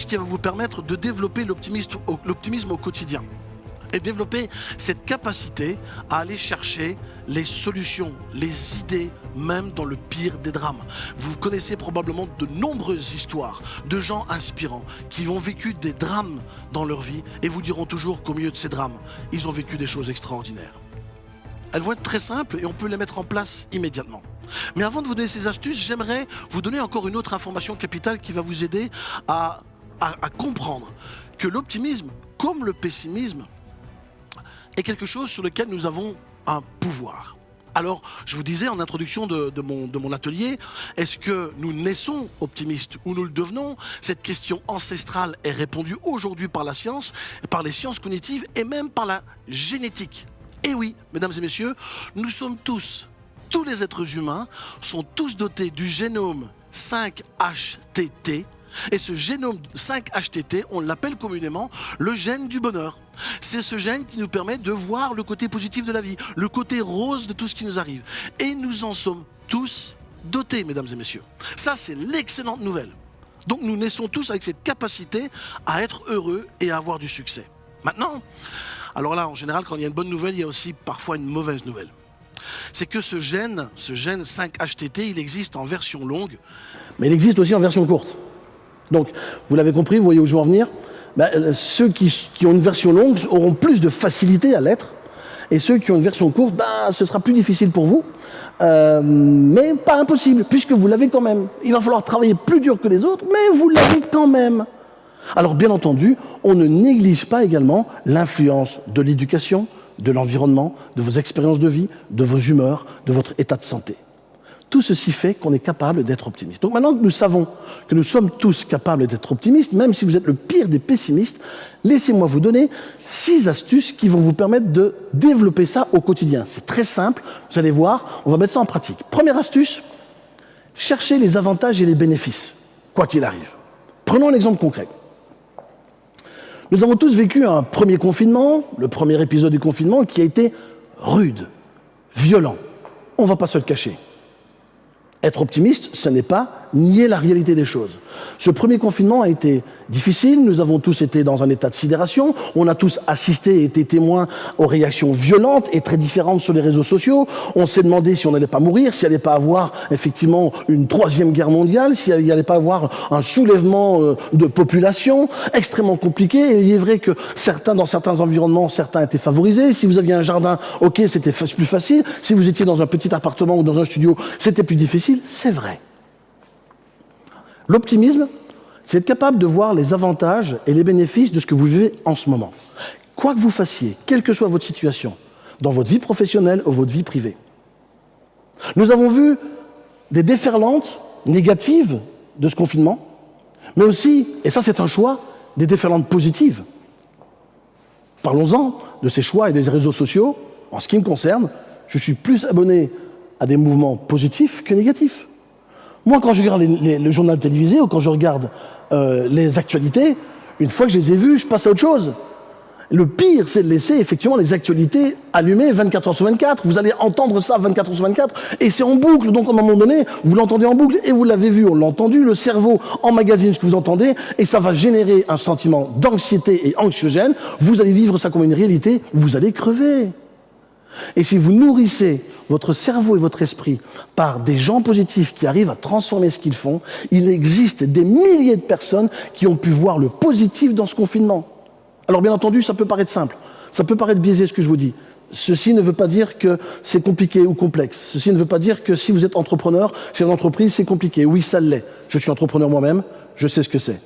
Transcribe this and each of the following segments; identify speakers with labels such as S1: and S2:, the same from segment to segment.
S1: qui va vous permettre de développer l'optimisme au, quotidien et développer cette capacité à aller chercher les solutions, les idées, même dans le pire des drames. Vous connaissez probablement de nombreuses histoires de gens inspirants qui ont vécu des drames dans leur vie et vous diront toujours qu'au milieu de ces drames, ils ont vécu des choses extraordinaires. Elles vont être très simples et on peut les mettre en place immédiatement. Mais avant de vous donner ces astuces, j'aimerais vous donner encore une autre information capitale qui va vous aider à, à- comprendre que l'optimisme, comme le pessimisme, est quelque chose sur lequel nous avons un pouvoir. Alors, je vous disais en introduction de, mon, de mon atelier, est-ce que nous naissons optimistes ou nous le devenons? Cette question ancestrale est répondue aujourd'hui par la science, par les sciences cognitives et même par la génétique. Et oui, mesdames et messieurs, nous sommes tous, tous les êtres humains, sont tous dotés du génome 5-HTT, et ce génome 5-HTT, on l'appelle communément le gène du bonheur. C'est ce gène qui nous permet de voir le côté positif de la vie, le côté rose de tout ce qui nous arrive. Et nous en sommes tous dotés, mesdames et messieurs. Ça, c'est l'excellente nouvelle. Donc nous naissons tous avec cette capacité à être heureux et à avoir du succès. Maintenant, alors là, en général, quand il y a une bonne nouvelle, il y a aussi parfois une mauvaise nouvelle. C'est que ce gène, ce gène 5-HTT, il existe en version longue, mais il existe aussi en version courte. Donc, vous l'avez compris, vous voyez où je veux en venir Ben, euh, Ceux qui, qui ont une version longue auront plus de facilité à l'être, et ceux qui ont une version courte, ben, ce sera plus difficile pour vous, Euh, mais pas impossible, puisque vous l'avez quand même. Il va falloir travailler plus dur que les autres, mais vous l'avez quand même. Alors, bien entendu, on ne néglige pas également l'influence de l'éducation, de l'environnement, de vos expériences de vie, de vos humeurs, de votre état de santé. Tout ceci fait qu'on est capable d'être optimiste. Donc maintenant que nous savons que nous sommes tous capables d'être optimistes, même si vous êtes le pire des pessimistes, laissez-moi vous donner six astuces qui vont vous permettre de développer ça au quotidien. C'est très simple, vous allez voir, on va mettre ça en pratique. Première astuce, cherchez les avantages et les bénéfices, quoi qu'il arrive. Prenons un exemple concret. Nous avons tous vécu un premier confinement, le premier épisode du confinement, qui a été rude, violent. On ne va pas se le cacher. Être optimiste, ce n'est pas nier la réalité des choses. Ce premier confinement a été difficile, nous avons tous été dans un état de sidération, on a tous assisté et été témoins aux réactions violentes et très différentes sur les réseaux sociaux. On s'est demandé si on n'allait pas mourir, s'il n'y allait pas avoir effectivement une troisième guerre mondiale, s'il n'y allait pas avoir un soulèvement euh, de population extrêmement compliqué. Il est vrai que certains, dans certains environnements, certains étaient favorisés. Si vous aviez un jardin, ok, c'était plus facile. Si vous étiez dans un petit appartement ou dans un studio, c'était plus difficile. C'est vrai. L'optimisme, c'est être capable de voir les avantages et les bénéfices de ce que vous vivez en ce moment. Quoi que vous fassiez, quelle que soit votre situation, dans votre vie professionnelle ou votre vie privée. Nous avons vu des déferlantes négatives de ce confinement, mais aussi, et ça c'est un choix, des déferlantes positives. Parlons-en de ces choix et des réseaux sociaux. En ce qui me concerne, je suis plus abonné à des mouvements positifs que négatifs. Moi, quand je regarde les- les- le journal télévisé ou quand je regarde euh, les actualités, une fois que je les ai vues, je passe à autre chose. Le pire, c'est de laisser effectivement les actualités allumées 24 heures sur 24. Vous allez entendre ça 24 heures sur 24 et c'est en boucle. Donc, à un moment donné, vous l'entendez en boucle et vous l'avez vu, on l'a entendu. Le cerveau emmagasine ce que vous entendez et ça va générer un sentiment d'anxiété et anxiogène. Vous allez vivre ça comme une réalité. Vous allez crever. Et si vous nourrissez votre cerveau et votre esprit par des gens positifs qui arrivent à transformer ce qu'ils font, il existe des milliers de personnes qui ont pu voir le positif dans ce confinement. Alors bien entendu, ça peut paraître simple, ça peut paraître biaisé ce que je vous dis. Ceci ne veut pas dire que c'est compliqué ou complexe. Ceci ne veut pas dire que si vous êtes entrepreneur, chez une entreprise, c'est compliqué. Oui, ça l'est. Je suis entrepreneur moi-même, je sais ce que c'est.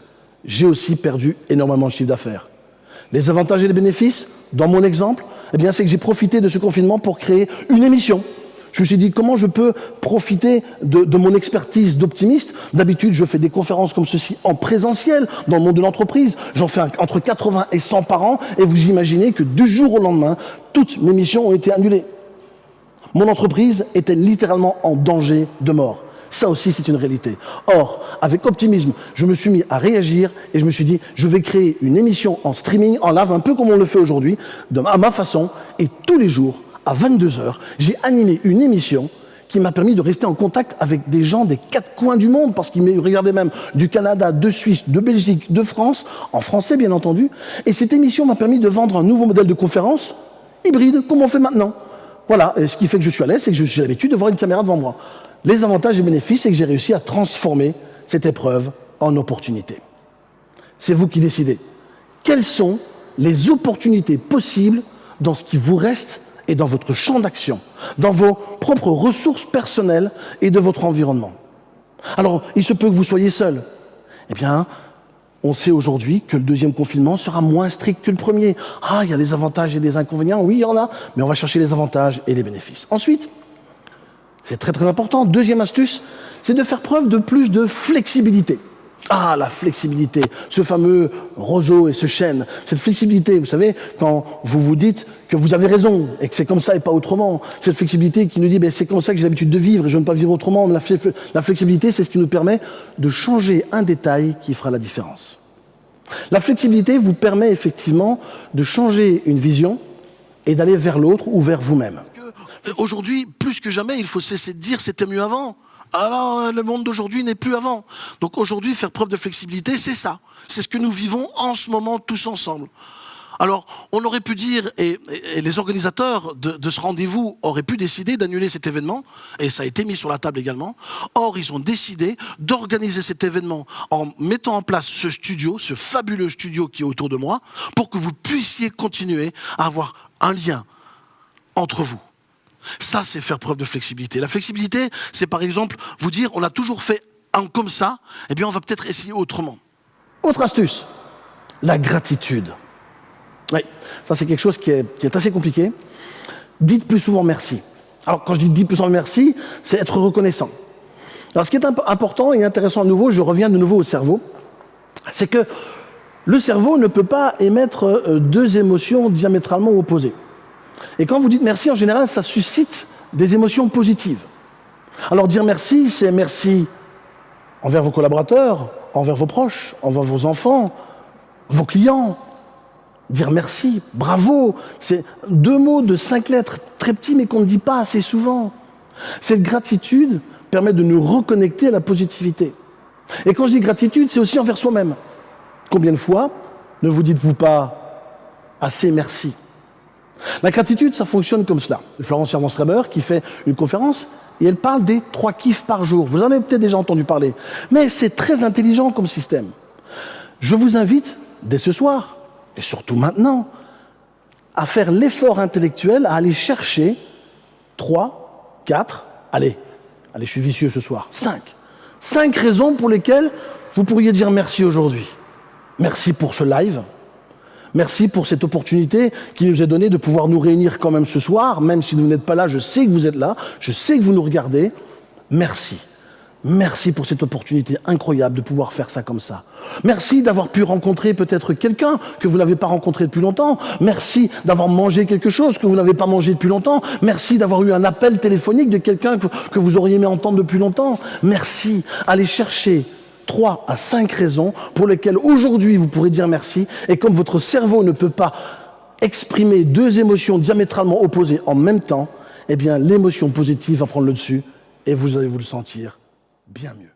S1: J'ai aussi perdu énormément de chiffre d'affaires. Les avantages et les bénéfices, dans mon exemple, eh bien, c'est que j'ai profité de ce confinement pour créer une émission. Je me suis dit, comment je peux profiter de, mon expertise d'optimiste? D'habitude, je fais des conférences comme ceci en présentiel, dans le monde de l'entreprise. J'en fais entre 80 et 100 par an, et vous imaginez que du jour au lendemain, toutes mes missions ont été annulées. Mon entreprise était littéralement en danger de mort. Ça aussi, c'est une réalité. Or, avec optimisme, je me suis mis à réagir et je me suis dit, je vais créer une émission en streaming, en live, un peu comme on le fait aujourd'hui, à ma façon, et tous les jours, à 22 heures, j'ai animé une émission
S2: qui m'a permis de rester en contact avec des gens des quatre coins du monde, parce qu'ils me regardaient même du Canada, de Suisse, de Belgique, de France, en français bien entendu. Et cette émission m'a permis de vendre un nouveau modèle de conférence hybride, comme on fait maintenant. Voilà, et ce qui fait que je suis à l'aise, c'est que je suis l'habitude de voir une caméra devant moi. Les avantages et bénéfices, c'est que j'ai réussi à transformer cette épreuve en opportunité. C'est vous qui décidez. Quelles sont les opportunités possibles dans ce qui vous reste et dans votre champ d'action, dans vos propres ressources personnelles et de votre environnement? Alors, il se peut que vous soyez seul. Eh bien, on sait aujourd'hui que le deuxième confinement sera moins strict que le premier. Ah, il y a des avantages et des inconvénients, oui, il y en a, mais on va chercher les avantages et les bénéfices. Ensuite, c'est très très important, deuxième astuce, c'est de faire preuve de plus de flexibilité. Ah, la flexibilité, ce fameux roseau et ce chêne, cette flexibilité, vous savez, quand vous vous dites que vous avez raison et que c'est comme ça et pas autrement, cette flexibilité qui nous dit ben, c'est comme ça que j'ai l'habitude de vivre et je ne veux pas vivre autrement, la, la flexibilité, c'est ce qui nous permet de changer un détail qui fera la différence. La flexibilité vous permet effectivement de changer une vision et d'aller vers l'autre ou vers vous-même.
S1: Aujourd'hui, plus que jamais, il faut cesser de dire c'était mieux avant. Alors, euh, le monde d'aujourd'hui n'est plus avant. Donc aujourd'hui, faire preuve de flexibilité, c'est ça. C'est ce que nous vivons en ce moment tous ensemble. Alors, on aurait pu dire, et, les organisateurs de, ce rendez-vous auraient pu décider d'annuler cet événement, et ça a été mis sur la table également. Or, ils ont décidé d'organiser cet événement en mettant en place ce studio, ce fabuleux studio qui est autour de moi, pour que vous puissiez continuer à avoir un lien entre vous. Ça, c'est faire preuve de flexibilité. La flexibilité, c'est par exemple vous dire, on a toujours fait un comme ça, eh bien on va peut-être essayer autrement.
S2: Autre astuce, la gratitude. Oui, ça c'est quelque chose qui est, assez compliqué. Dites plus souvent merci. Alors quand je dis dites plus souvent merci, c'est être reconnaissant. Alors ce qui est important et intéressant à nouveau, je reviens de nouveau au cerveau, c'est que le cerveau ne peut pas émettre euh, deux émotions diamétralement opposées. Et quand vous dites merci, en général, ça suscite des émotions positives. Alors dire merci, c'est merci envers vos collaborateurs, envers vos proches, envers vos enfants, vos clients. Dire merci, bravo, c'est deux mots de cinq lettres, très petits mais qu'on ne dit pas assez souvent. Cette gratitude permet de nous reconnecter à la positivité. Et quand je dis gratitude, c'est aussi envers soi-même. Combien de fois ne vous dites-vous pas assez merci? La gratitude, ça fonctionne comme cela. Florence Servan-Schreiber qui fait une conférence et elle parle des trois kiffs par jour. Vous en avez peut-être déjà entendu parler. Mais c'est très intelligent comme système. Je vous invite, dès ce soir, et surtout maintenant, à faire l'effort intellectuel, à aller chercher trois, quatre, allez, allez, je suis vicieux ce soir, cinq. Cinq raisons pour lesquelles vous pourriez dire merci aujourd'hui. Merci pour ce live, Merci pour cette opportunité qui nous est donnée de pouvoir nous réunir quand même ce soir, même si vous n'êtes pas là, je sais que vous êtes là, je sais que vous nous regardez. Merci. Merci pour cette opportunité incroyable de pouvoir faire ça comme ça. Merci d'avoir pu rencontrer peut-être quelqu'un que vous n'avez pas rencontré depuis longtemps. Merci d'avoir mangé quelque chose que vous n'avez pas mangé depuis longtemps. Merci d'avoir eu un appel téléphonique de quelqu'un que, vous auriez aimé entendre depuis longtemps. Merci. Allez chercher trois à cinq raisons pour lesquelles aujourd'hui vous pourrez dire merci. Et comme votre cerveau ne peut pas exprimer deux émotions diamétralement opposées en même temps, eh bien l'émotion positive va prendre le dessus et vous allez vous le sentir bien mieux.